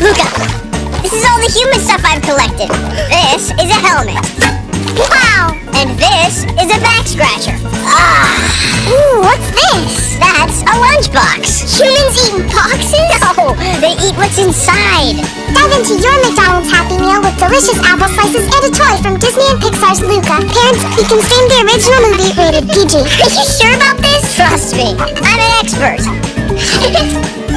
Luca, this is all the human stuff I've collected. This is a helmet. Wow! And this is a back scratcher. Ah! Ooh, what's this? That's a lunchbox. Humans eat boxes? No, they eat what's inside. Dive into your McDonald's Happy Meal with delicious apple slices and a toy from Disney and Pixar's Luca. Parents, you can stream the original movie rated PG. Are you sure about this? Trust me, I'm an expert.